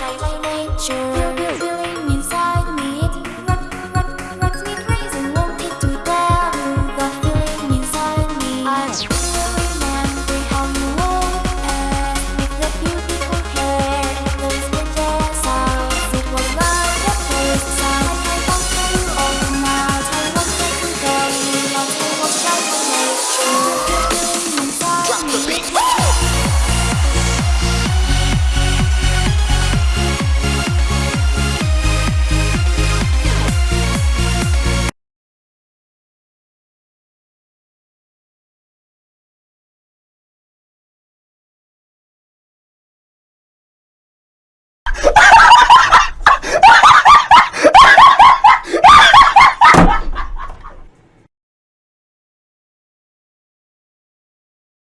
shy by nature